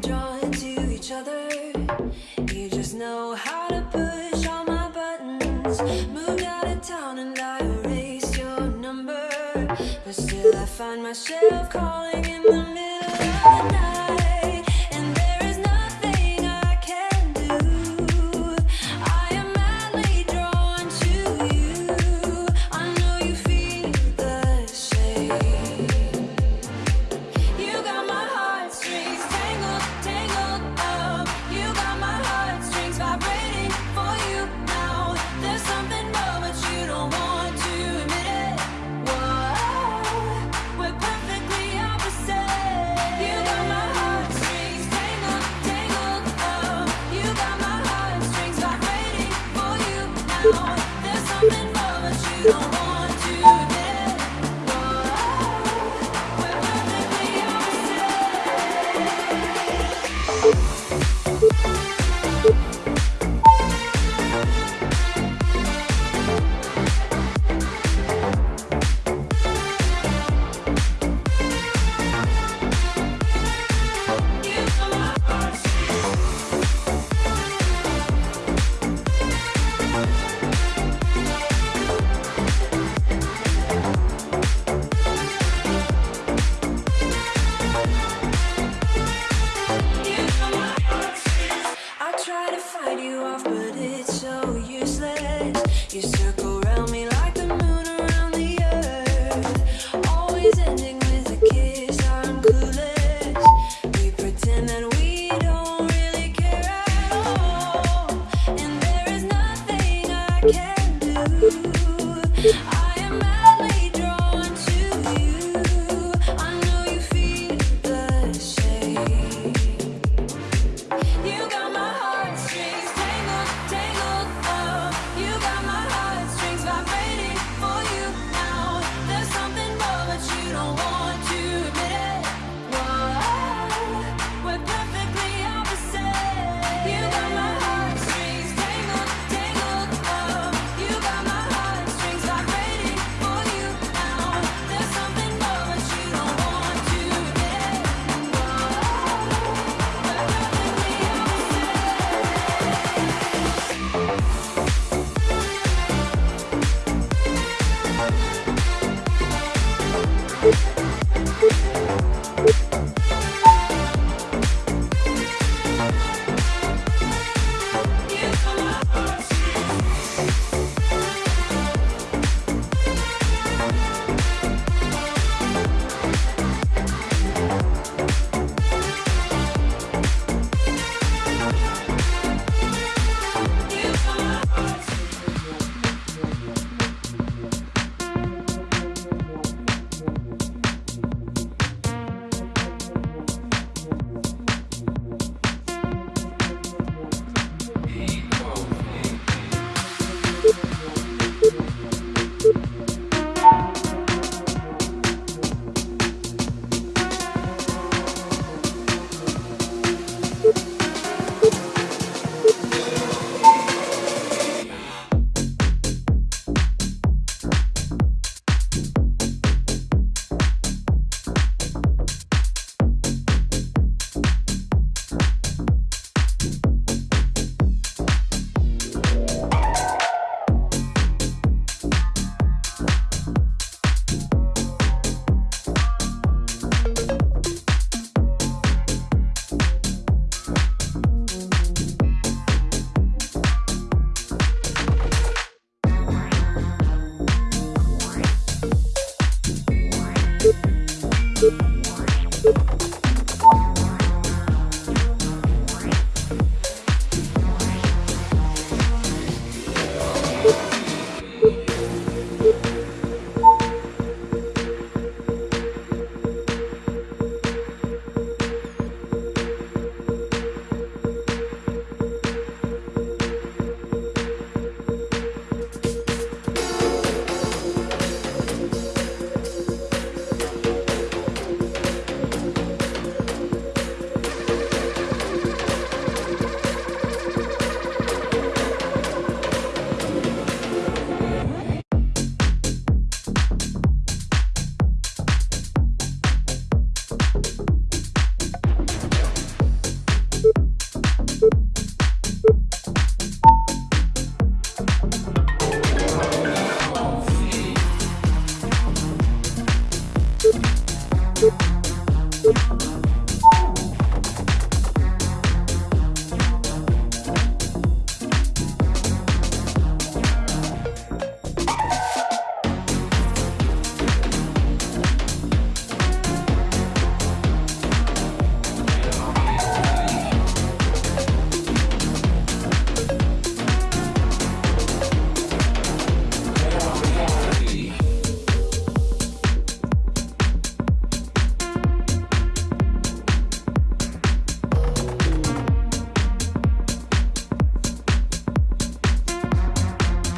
drawn to each other. You just know how to push all my buttons. Moved out of town and I erased your number. But still, I find myself calling you so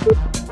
Thank you.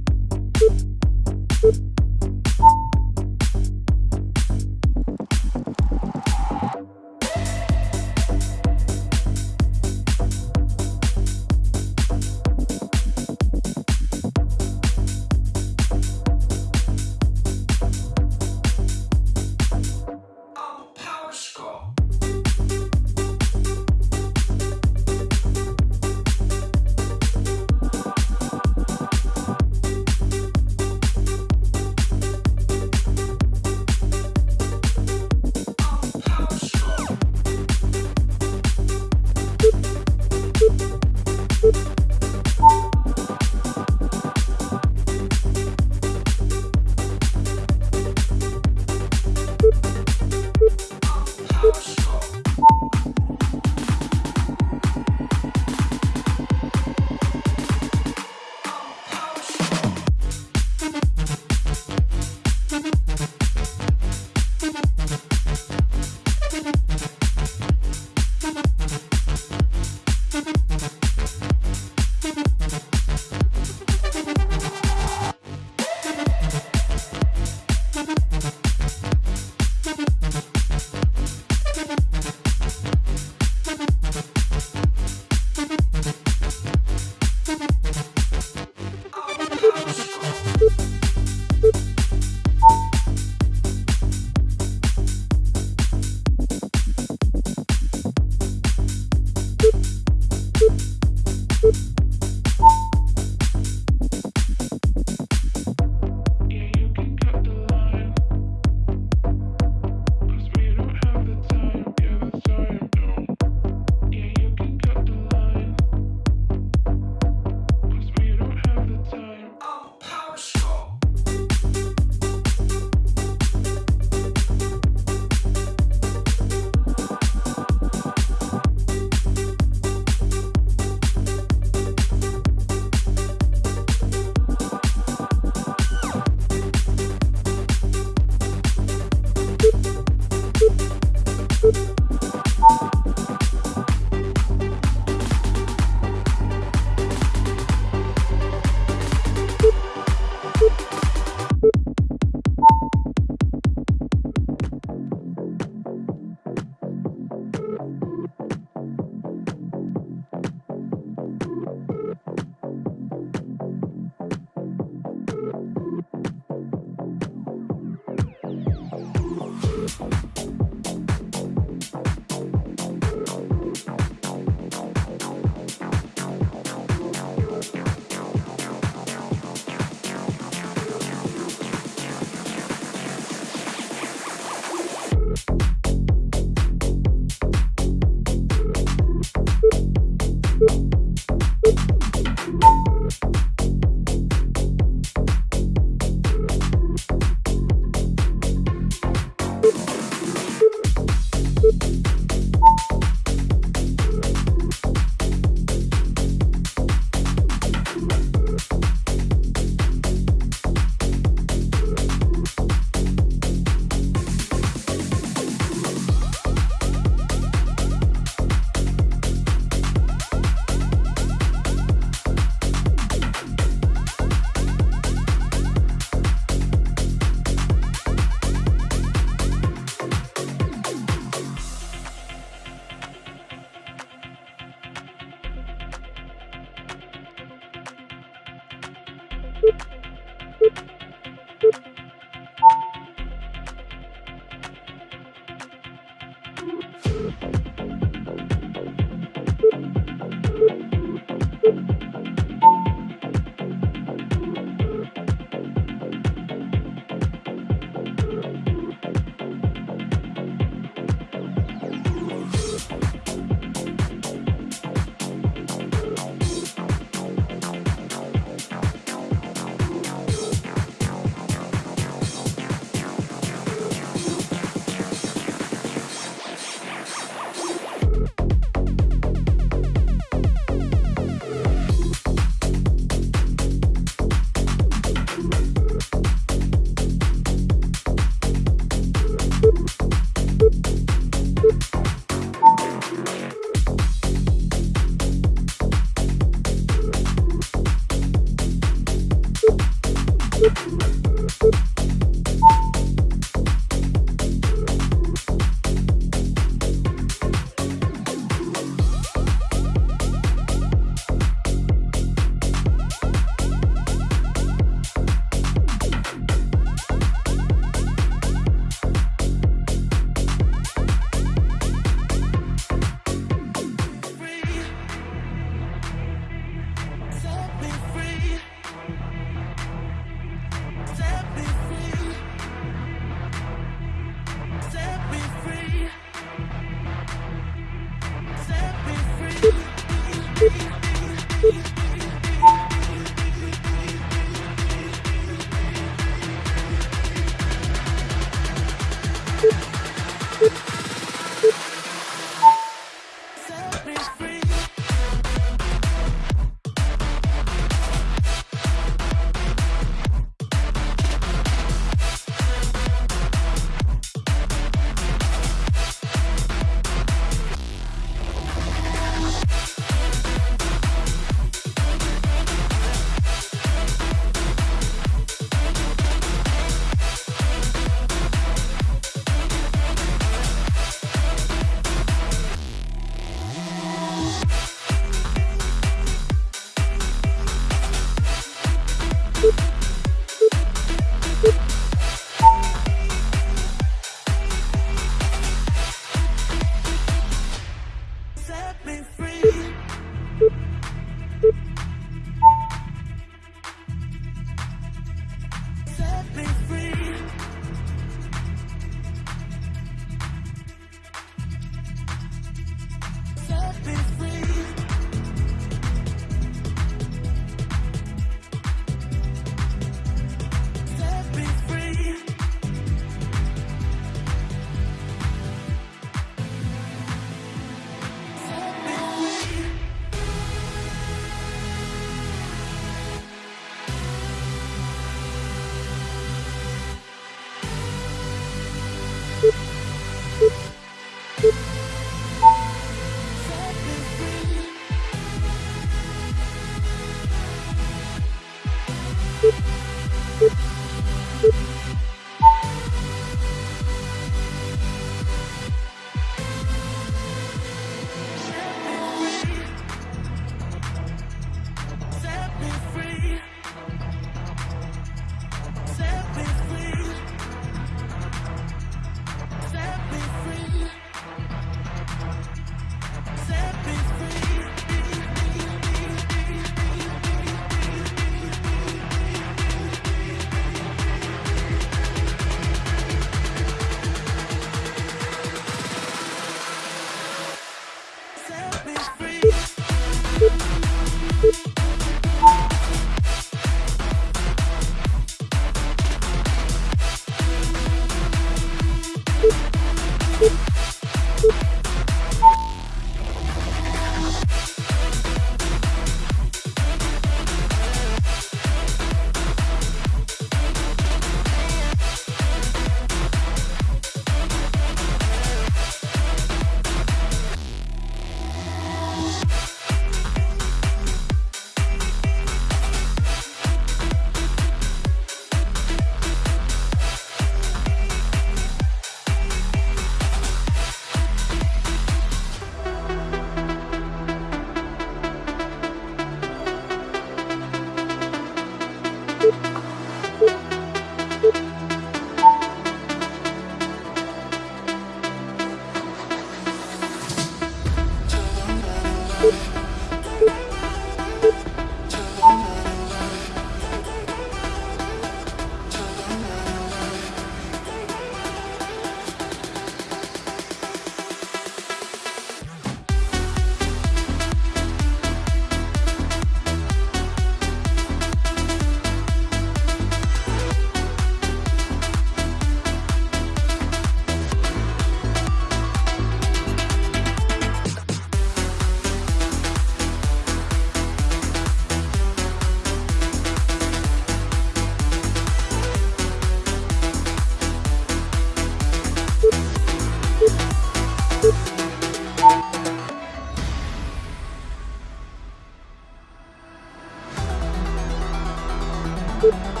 Bye.